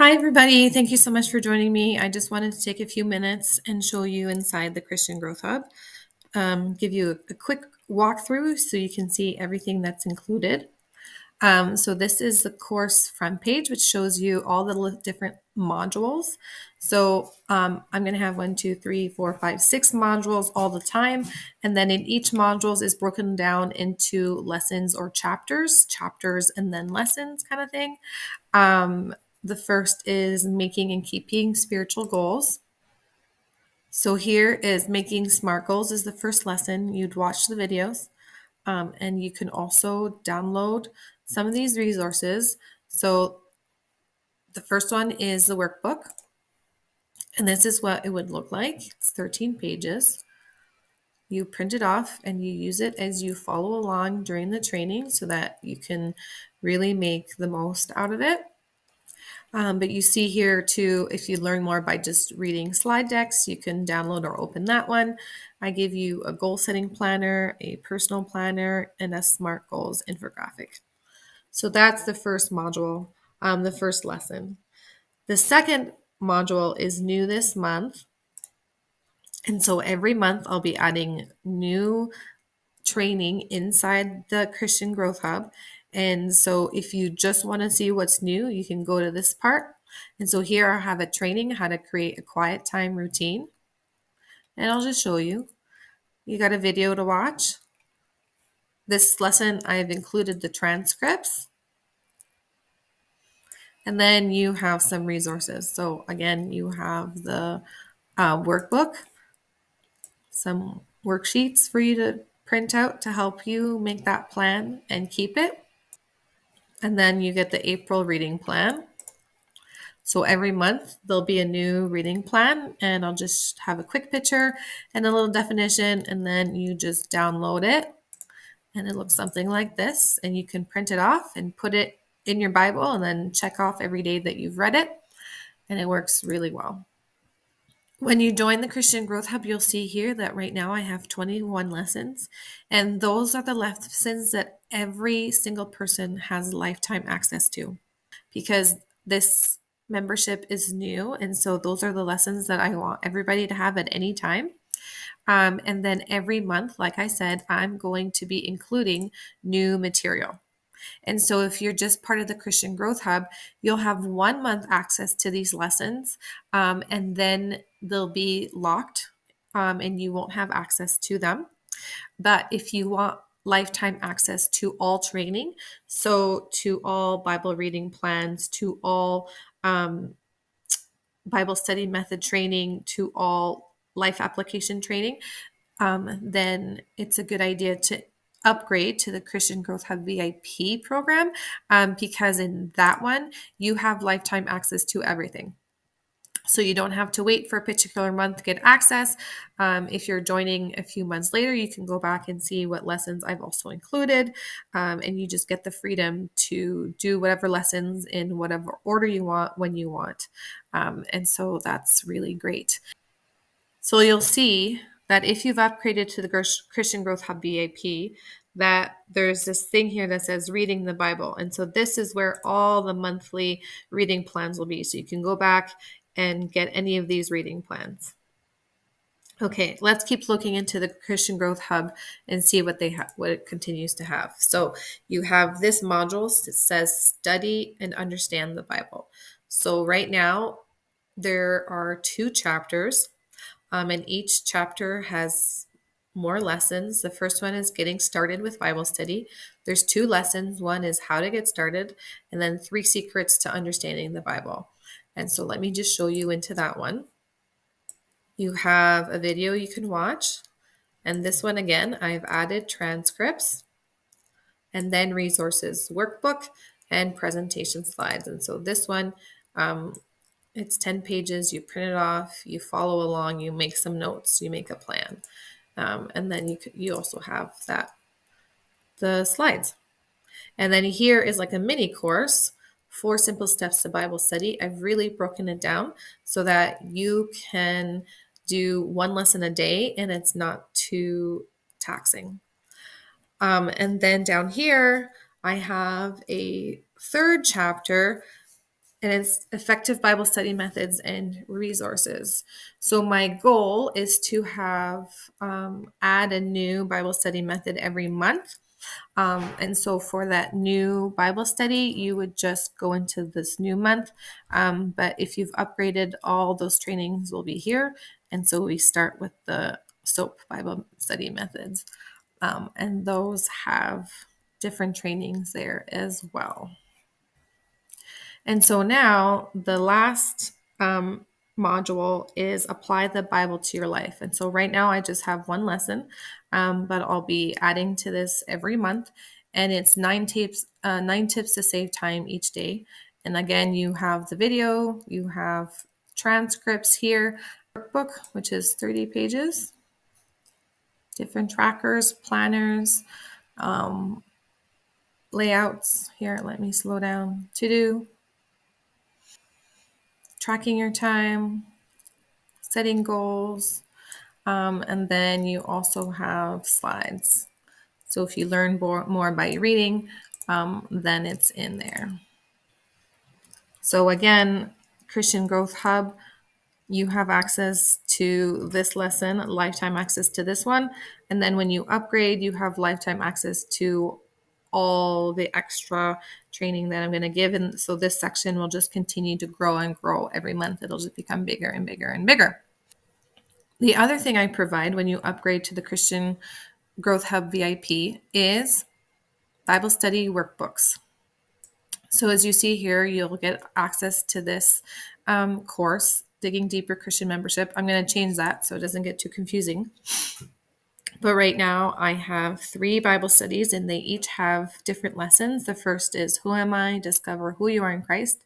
Hi, everybody. Thank you so much for joining me. I just wanted to take a few minutes and show you inside the Christian Growth Hub, um, give you a, quick walkthrough so you can see everything that's included. Um, so this is the course front page, which shows you all the different modules. So um, I'm going to have one, two, three, four, five, six modules all the time. And then in each modules is broken down into lessons or chapters, chapters and then lessons kind of thing. Um, the first is making and keeping spiritual goals. So here is making SMART goals is the first lesson. You'd watch the videos um, and you can also download some of these resources. So the first one is the workbook. And this is what it would look like. It's 13 pages. You print it off and you use it as you follow along during the training so that you can really make the most out of it. Um, but you see here too, if you learn more by just reading slide decks, you can download or open that one. I give you a goal setting planner, a personal planner, and a SMART goals infographic. So that's the first module, um, the first lesson. The second module is new this month. And so every month I'll be adding new training inside the Christian Growth Hub. And so if you just want to see what's new, you can go to this part. And so here I have a training how to create a quiet time routine. And I'll just show you. You got a video to watch. This lesson, I've included the transcripts. And then you have some resources. So again, you have the uh, workbook, some worksheets for you to print out to help you make that plan and keep it. And then you get the April reading plan. So every month there'll be a new reading plan and I'll just have a quick picture and a little definition and then you just download it and it looks something like this and you can print it off and put it in your Bible and then check off every day that you've read it and it works really well. When you join the Christian Growth Hub, you'll see here that right now I have 21 lessons, and those are the lessons that every single person has lifetime access to because this membership is new. And so those are the lessons that I want everybody to have at any time. Um, and then every month, like I said, I'm going to be including new material. And so, if you're just part of the Christian Growth Hub, you'll have one month access to these lessons, um, and then they'll be locked um, and you won't have access to them. But if you want lifetime access to all training, so to all Bible reading plans, to all um, Bible study method training, to all life application training, um, then it's a good idea to upgrade to the Christian Growth Hub VIP program um, because in that one, you have lifetime access to everything. So you don't have to wait for a particular month to get access. Um, if you're joining a few months later, you can go back and see what lessons I've also included. Um, and you just get the freedom to do whatever lessons in whatever order you want when you want. Um, and so that's really great. So you'll see that if you've upgraded to the Christian Growth Hub VIP, that there's this thing here that says reading the Bible. And so this is where all the monthly reading plans will be. So you can go back and get any of these reading plans. Okay, let's keep looking into the Christian Growth Hub and see what they have, what it continues to have. So you have this module that says study and understand the Bible. So right now there are two chapters um, and each chapter has more lessons. The first one is getting started with Bible study. There's two lessons. One is how to get started, and then three secrets to understanding the Bible. And so let me just show you into that one. You have a video you can watch. And this one again, I've added transcripts and then resources, workbook, and presentation slides. And so this one, um, it's 10 pages, you print it off, you follow along, you make some notes, you make a plan. Um, and then you, you also have that, the slides. And then here is like a mini course, four simple steps to Bible study. I've really broken it down so that you can do one lesson a day and it's not too taxing. Um, and then down here, I have a third chapter and it's effective Bible study methods and resources. So my goal is to have um, add a new Bible study method every month. Um, and so for that new Bible study, you would just go into this new month. Um, but if you've upgraded, all those trainings will be here. And so we start with the SOAP Bible study methods. Um, and those have different trainings there as well. And so now the last um, module is apply the Bible to your life. And so right now I just have one lesson, um, but I'll be adding to this every month. And it's nine tips, uh, nine tips to save time each day. And again, you have the video, you have transcripts here, workbook, which is 30 pages, different trackers, planners, um, layouts. Here, let me slow down. To do, tracking your time, setting goals, um, and then you also have slides. So if you learn more, by reading, um, then it's in there. So again, Christian Growth Hub, you have access to this lesson, lifetime access to this one. And then when you upgrade, you have lifetime access to all the extra training that I'm going to give. And so this section will just continue to grow and grow every month. It'll just become bigger and bigger and bigger. The other thing I provide when you upgrade to the Christian Growth Hub VIP is Bible study workbooks. So as you see here, you'll get access to this um, course, Digging Deeper Christian Membership. I'm going to change that so it doesn't get too confusing. But right now, I have three Bible studies, and they each have different lessons. The first is Who Am I? Discover Who You Are in Christ,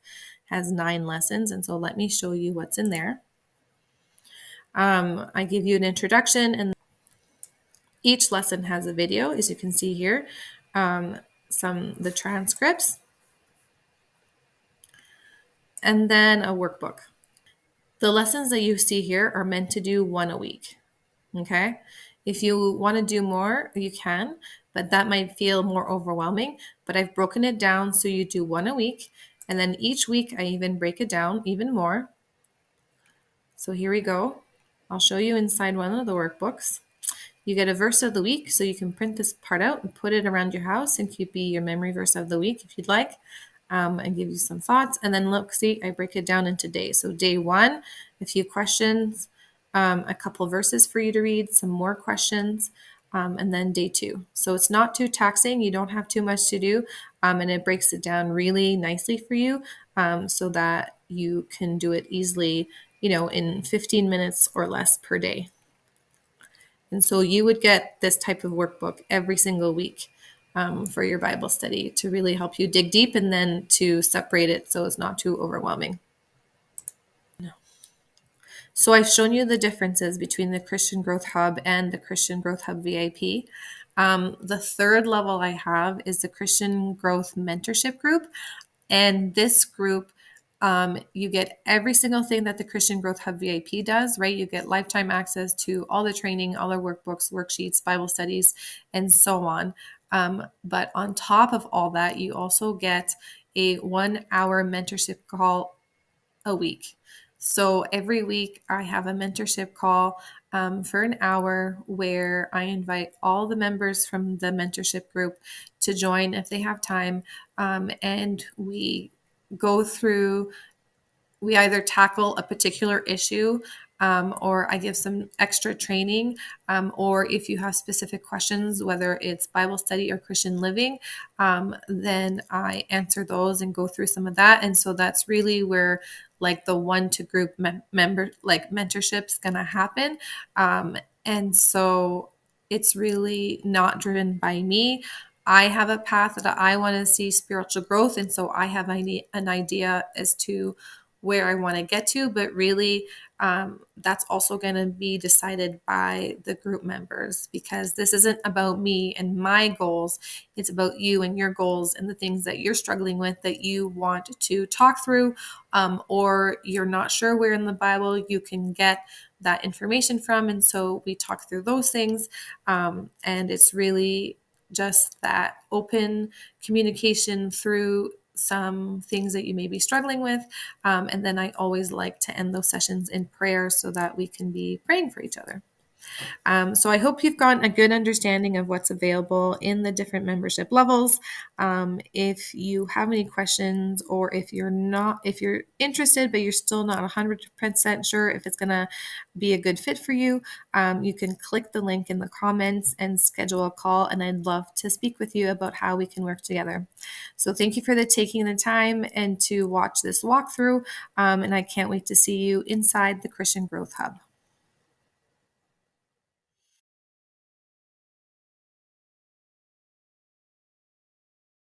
has nine lessons. And so let me show you what's in there. Um, I give you an introduction, and each lesson has a video, as you can see here. Um, some the transcripts, and then a workbook. The lessons that you see here are meant to do one a week. Okay. If you want to do more, you can, but that might feel more overwhelming. But I've broken it down so you do one a week. And then each week I even break it down even more. So here we go. I'll show you inside one of the workbooks. You get a verse of the week, so you can print this part out and put it around your house and keep be your memory verse of the week if you'd like, um, and give you some thoughts. And then look, see, I break it down into days. So day one, a few questions, um, a couple verses for you to read, some more questions, um, and then day two. So it's not too taxing. You don't have too much to do, um, and it breaks it down really nicely for you um, so that you can do it easily, you know, in 15 minutes or less per day. And so you would get this type of workbook every single week um, for your Bible study to really help you dig deep and then to separate it so it's not too overwhelming. So I've shown you the differences between the Christian Growth Hub and the Christian Growth Hub VIP. Um, the third level I have is the Christian Growth Mentorship Group. And this group, um, you get every single thing that the Christian Growth Hub VIP does, right? You get lifetime access to all the training, all the workbooks, worksheets, Bible studies, and so on. Um, but on top of all that, you also get a one hour mentorship call a week. So every week I have a mentorship call um, for an hour where I invite all the members from the mentorship group to join if they have time. Um, and we go through, we either tackle a particular issue um, or I give some extra training, um, or if you have specific questions, whether it's Bible study or Christian living, um, then I answer those and go through some of that. And so that's really where like the one to group member like mentorship is going to happen. Um, and so it's really not driven by me. I have a path that I want to see spiritual growth. And so I have an idea as to where I want to get to, but really um, that's also going to be decided by the group members because this isn't about me and my goals. It's about you and your goals and the things that you're struggling with that you want to talk through, um, or you're not sure where in the Bible you can get that information from. And so we talk through those things. Um, and it's really just that open communication through some things that you may be struggling with. Um, and then I always like to end those sessions in prayer so that we can be praying for each other. Um, so I hope you've gotten a good understanding of what's available in the different membership levels. Um, if you have any questions or if you're not, if you're interested, but you're still not 100% sure if it's going to be a good fit for you, um, you can click the link in the comments and schedule a call. And I'd love to speak with you about how we can work together. So thank you for the taking the time and to watch this walkthrough. Um, and I can't wait to see you inside the Christian Growth Hub.